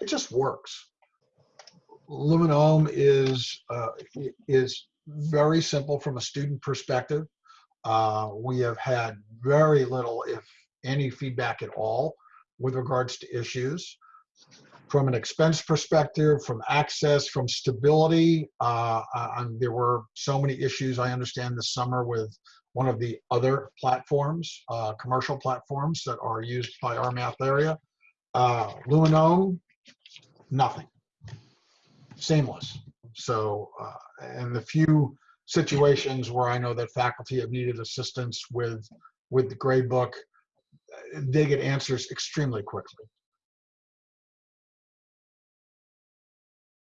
it just works. Lumen OHM is uh, is very simple from a student perspective. Uh, we have had very little, if any, feedback at all with regards to issues. From an expense perspective, from access, from stability, uh, there were so many issues I understand this summer with one of the other platforms, uh, commercial platforms that are used by our math area. Uh, Lumen OHM, nothing. Seamless. So, uh, and the few situations where I know that faculty have needed assistance with with the grade book, they get answers extremely quickly.